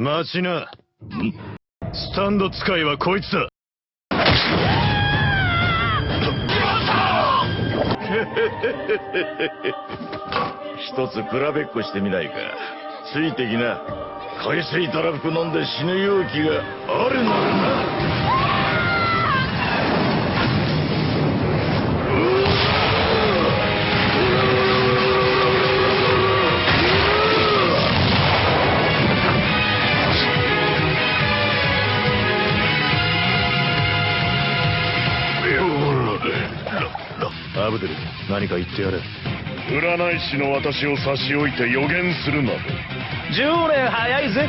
待ちな。スタンド使いはこいつだ。一つ比べっこしてみないかついてきな海水たらふく飲んで死ぬ勇気があるならなアブデル、何か言ってやれ。占い師の私を差し置いて予言するなど10年早いぜ